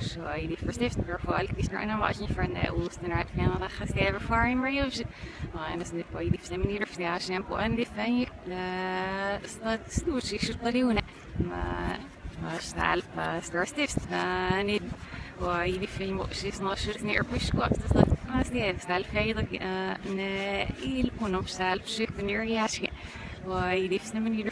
So i de forstiftende folk, de snakker var ikke for en osten right dat gaat even voor in maar maar dat is bij die stemmen hier voor ja shampoo en die fan je dat stoet ik zo maar niet. في مؤسس ناشر نير بيش وقت dat mas det stel fejl ne il kunom stel psyk nir yaske ويدي في سنمن يدر